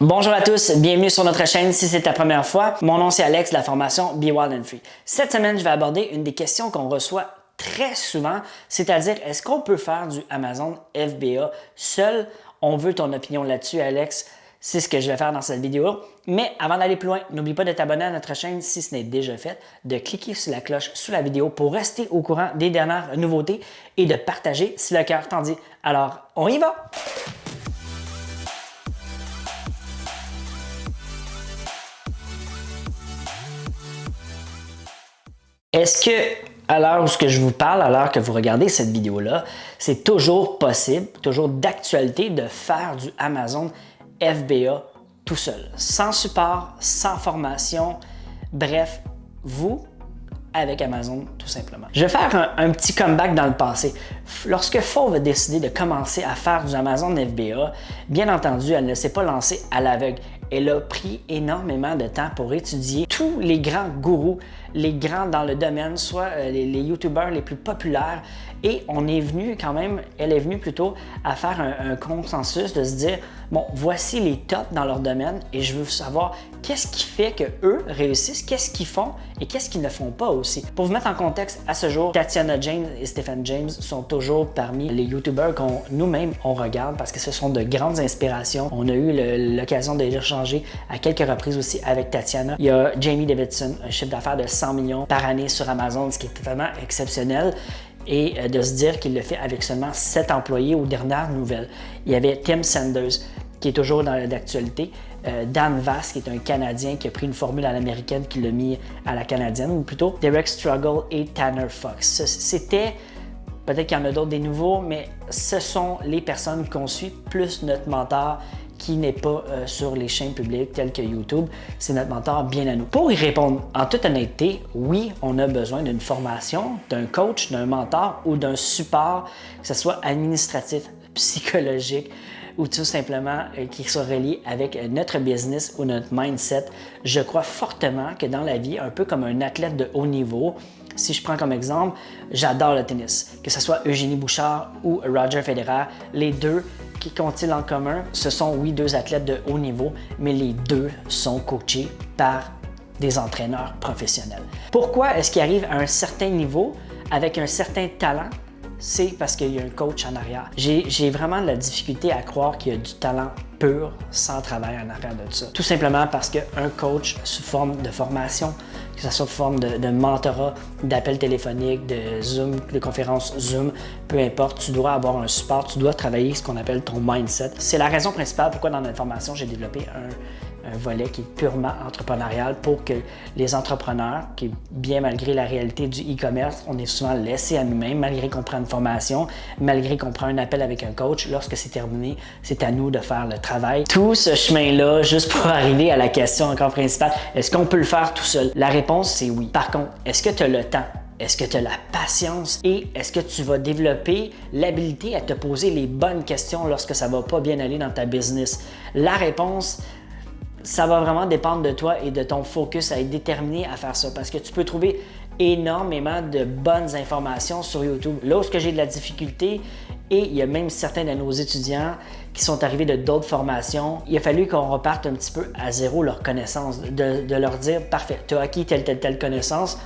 Bonjour à tous, bienvenue sur notre chaîne si c'est ta première fois. Mon nom c'est Alex de la formation Be Wild and Free. Cette semaine, je vais aborder une des questions qu'on reçoit très souvent, c'est-à-dire est-ce qu'on peut faire du Amazon FBA seul? On veut ton opinion là-dessus, Alex. C'est ce que je vais faire dans cette vidéo. Mais avant d'aller plus loin, n'oublie pas de t'abonner à notre chaîne si ce n'est déjà fait, de cliquer sur la cloche sous la vidéo pour rester au courant des dernières nouveautés et de partager si le cœur t'en dit. Alors, on y va! Est-ce que, à l'heure où je vous parle, à l'heure que vous regardez cette vidéo-là, c'est toujours possible, toujours d'actualité de faire du Amazon FBA tout seul, sans support, sans formation, bref, vous avec Amazon tout simplement. Je vais faire un, petit comeback dans le passé. Lorsque Fauve a décidé de commencer à faire du Amazon FBA, bien entendu, elle ne s'est pas lancée à l'aveugle. Elle a pris énormément de temps pour étudier tous les grands gourous, les grands dans le domaine, soit euh, les, les YouTubers les plus populaires. Et on est venu quand même, elle est venue plutôt à faire un, consensus de se dire, bon, voici les tops dans leur domaine et je veux savoir qu'est-ce qui fait que eux réussissent, qu'est-ce qu'ils font et qu'est-ce qu'ils ne font pas aussi. Pour vous mettre en contexte, à ce jour, Tatiana James et Stephen James sont toujours parmi les YouTubers qu'on nous-mêmes on regarde parce que ce sont de grandes inspirations. On a eu l'occasion de les à quelques reprises aussi avec Tatiana. Il y a Jamie Davidson, un chiffre d'affaires de 100 millions par année sur Amazon, ce qui est totalement exceptionnel et euh, de se dire qu'il le fait avec seulement 7 employés aux dernières nouvelles. Il y avait Tim Sanders, qui est toujours dans l'actualité, euh, Dan Vass, qui est un Canadien qui a pris une formule à l'américaine qui l'a mis à la canadienne, ou plutôt Derek Struggle et Tanner Fox. C'était, peut-être qu'il y en a d'autres des nouveaux, mais ce sont les personnes qu'on suit, plus notre mentor qui n'est pas euh, sur les chaînes publiques telles que YouTube. C'est notre mentor bien à nous. Pour y répondre en toute honnêteté, oui, on a besoin d'une formation, d'un coach, d'un mentor ou d'un support, que ce soit administratif, psychologique, ou tout simplement euh, qui soit relié avec notre business ou notre mindset. Je crois fortement que dans la vie, un peu comme un athlète de haut niveau, si je prends comme exemple, j'adore le tennis, que ce soit Eugénie Bouchard ou Roger Federer, les deux qui qu'ont-ils en commun? Ce sont, oui, deux athlètes de haut niveau, mais les deux sont coachés par des entraîneurs professionnels. Pourquoi est-ce qu'ils arrivent à un certain niveau avec un certain talent? C'est parce qu'il y a un coach en arrière. J'ai vraiment de la difficulté à croire qu'il y a du talent pur sans travail en arrière de ça. Tout simplement parce qu'un coach sous forme de formation, que ce soit sous forme de, mentorat, d'appel téléphonique, de Zoom, de conférence Zoom, peu importe, tu dois avoir un support, tu dois travailler ce qu'on appelle ton mindset. C'est la raison principale pourquoi dans notre formation, j'ai développé un un volet qui est purement entrepreneurial pour que les entrepreneurs, qui bien malgré la réalité du e-commerce, on est souvent laissé à nous-mêmes, malgré qu'on prend une formation, malgré qu'on prend un appel avec un coach, lorsque c'est terminé, c'est à nous de faire le travail. Tout ce chemin-là, juste pour arriver à la question encore principale, est-ce qu'on peut le faire tout seul? La réponse, c'est oui. Par contre, est-ce que tu as le temps? Est-ce que tu as la patience? Et est-ce que tu vas développer l'habilité à te poser les bonnes questions lorsque ça va pas bien aller dans ta business? La réponse, ça va vraiment dépendre de toi et de ton focus à être déterminé à faire ça parce que tu peux trouver énormément de bonnes informations sur YouTube. Là où j'ai de la difficulté, et il y a même certains de nos étudiants qui sont arrivés de d'autres formations, il a fallu qu'on reparte un petit peu à zéro leur connaissance, de, de leur dire « Parfait, tu as acquis telle, telle, telle connaissance,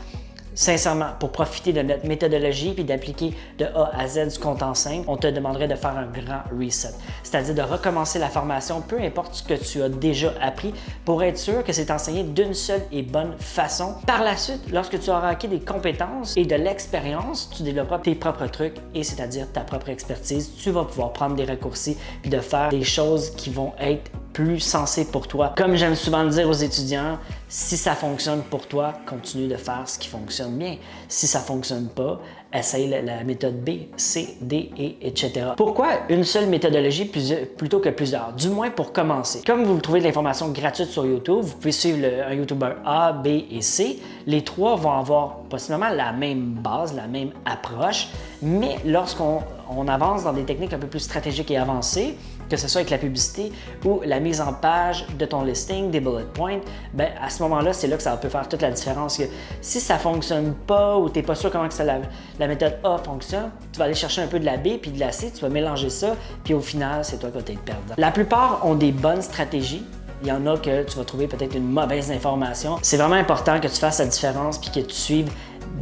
Sincèrement, pour profiter de notre méthodologie puis d'appliquer de A à Z compte en simple, on te demanderait de faire un grand reset, c'est-à-dire de recommencer la formation, peu importe ce que tu as déjà appris, pour être sûr que c'est enseigné d'une seule et bonne façon. Par la suite, lorsque tu auras acquis des compétences et de l'expérience, tu développeras tes propres trucs et c'est-à-dire ta propre expertise. Tu vas pouvoir prendre des raccourcis puis de faire des choses qui vont être plus sensé pour toi. Comme j'aime souvent le dire aux étudiants, si ça fonctionne pour toi, continue de faire ce qui fonctionne bien. Si ça fonctionne pas, essaye la, méthode B, C, D, E, etc. Pourquoi une seule méthodologie plutôt que plusieurs? Du moins pour commencer. Comme vous trouvez de l'information gratuite sur YouTube, vous pouvez suivre un YouTuber A, B et C. Les trois vont avoir possiblement la même base, la même approche, mais lorsqu'on avance dans des techniques un peu plus stratégiques et avancées, que ce soit avec la publicité ou la mise en page de ton listing, des bullet points, ben à ce moment-là, c'est là que ça peut faire toute la différence. Que si ça ne fonctionne pas ou tu n'es pas sûr comment que ça, la, méthode A fonctionne, tu vas aller chercher un peu de la B puis de la C, tu vas mélanger ça, puis au final, c'est toi qui vas être perdant. La plupart ont des bonnes stratégies, Il y en a que tu vas trouver peut-être une mauvaise information. C'est vraiment important que tu fasses la différence puis que tu suives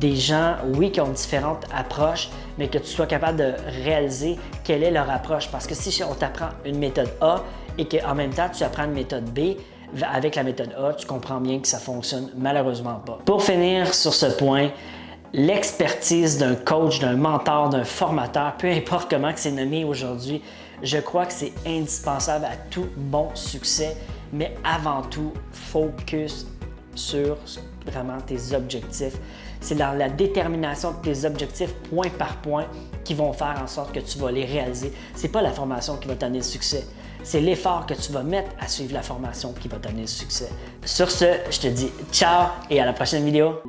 des gens, oui, qui ont différentes approches, mais que tu sois capable de réaliser quelle est leur approche. Parce que si on t'apprend une méthode A et qu'en même temps, tu apprends une méthode B, avec la méthode A, tu comprends bien que ça fonctionne malheureusement pas. Pour finir sur ce point, l'expertise d'un coach, d'un mentor, d'un formateur, peu importe comment c'est nommé aujourd'hui, je crois que c'est indispensable à tout bon succès, mais avant tout, focus sur vraiment tes objectifs. C'est dans la détermination de tes objectifs point par point qui vont faire en sorte que tu vas les réaliser. C'est pas la formation qui va t'amener le succès. C'est l'effort que tu vas mettre à suivre la formation qui va t'amener le succès. Sur ce, je te dis ciao et à la prochaine vidéo.